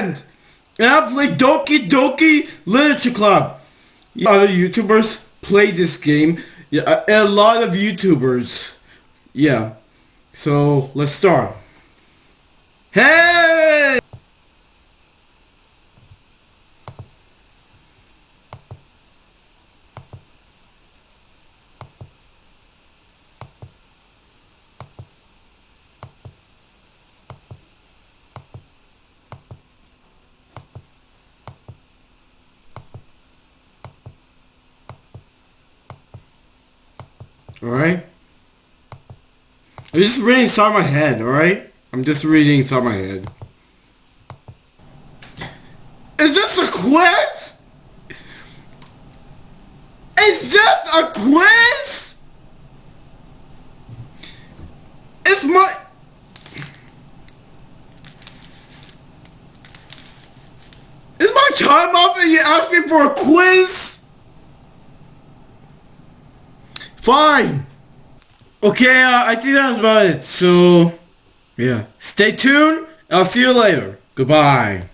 And I play Doki Doki Literature Club. Other YouTubers play this game. Yeah, a lot of YouTubers. Yeah. So let's start. Hey! Alright? I'm just reading inside my head, alright? I'm just reading inside my head. Is this a quiz? Is this a quiz? It's my... Is my time up and you ask me for a quiz? Fine. Okay, uh, I think that's about it. So, yeah. Stay tuned. I'll see you later. Goodbye.